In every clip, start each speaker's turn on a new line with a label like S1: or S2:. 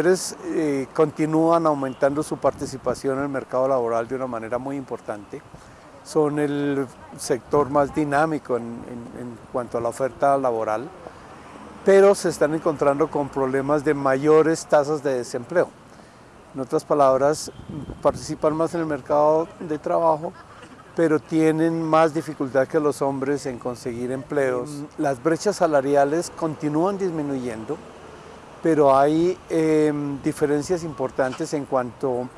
S1: mujeres eh, continúan aumentando su participación en el mercado laboral de una manera muy importante. Son el sector más dinámico en, en cuanto a la oferta laboral, pero se están encontrando con problemas de mayores tasas de desempleo. En otras palabras, participan más en el mercado de trabajo, pero tienen más dificultad que los hombres en conseguir empleos. Las brechas salariales continúan disminuyendo, pero hay em, diferencias importantes en cuanto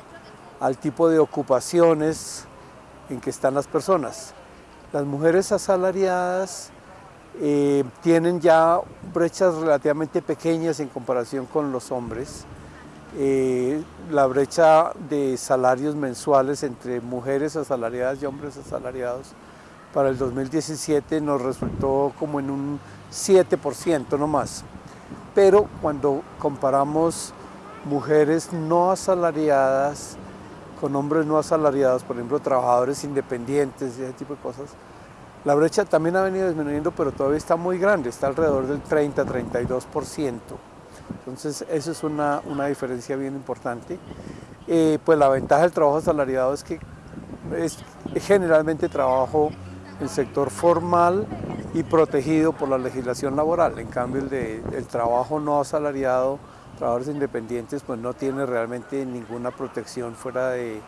S1: al tipo de ocupaciones en que están las personas. Las mujeres asalariadas eh, tienen ya brechas relativamente pequeñas en comparación con los hombres. Eh, la brecha de salarios mensuales entre mujeres asalariadas y hombres asalariados para el 2017 nos resultó como en un 7% no más pero cuando comparamos mujeres no asalariadas con hombres no asalariados, por ejemplo, trabajadores independientes y ese tipo de cosas, la brecha también ha venido disminuyendo, pero todavía está muy grande, está alrededor del 30-32%. Entonces, eso es una, una diferencia bien importante. Eh, pues la ventaja del trabajo asalariado es que es generalmente trabajo en sector formal y protegido por la legislación laboral. En cambio, el, de, el trabajo no asalariado, trabajadores independientes, pues no tiene realmente ninguna protección fuera del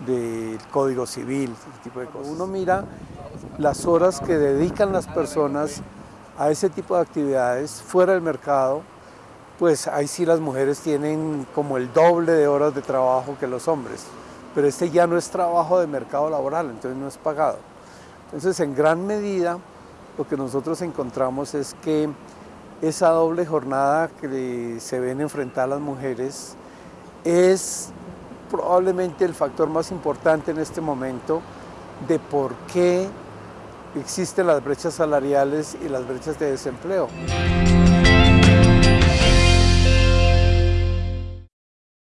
S1: de, Código Civil, ese tipo de cosas. Uno mira las horas que dedican las personas a ese tipo de actividades fuera del mercado, pues ahí sí las mujeres tienen como el doble de horas de trabajo que los hombres. Pero este ya no es trabajo de mercado laboral, entonces no es pagado. Entonces, en gran medida, lo que nosotros encontramos es que esa doble jornada que se ven enfrentar las mujeres es probablemente el factor más importante en este momento de por qué existen las brechas salariales y las brechas de desempleo.